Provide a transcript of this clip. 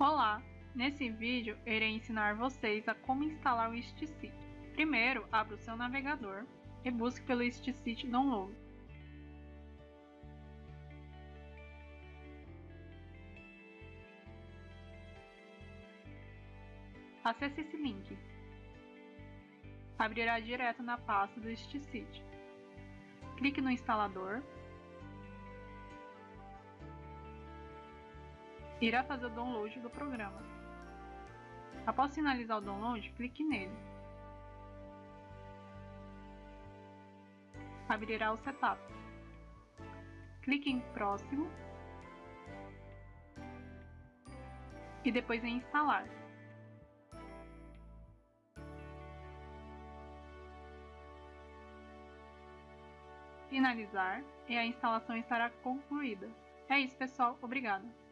Olá! Nesse vídeo, irei ensinar vocês a como instalar o StSeed. Primeiro, abra o seu navegador e busque pelo StSeed Download. Acesse esse link. Abrirá direto na pasta do StSeed. Clique no instalador irá fazer o download do programa. Após finalizar o download, clique nele. Abrirá o setup. Clique em próximo e depois em instalar. Finalizar e a instalação estará concluída. É isso pessoal, obrigada!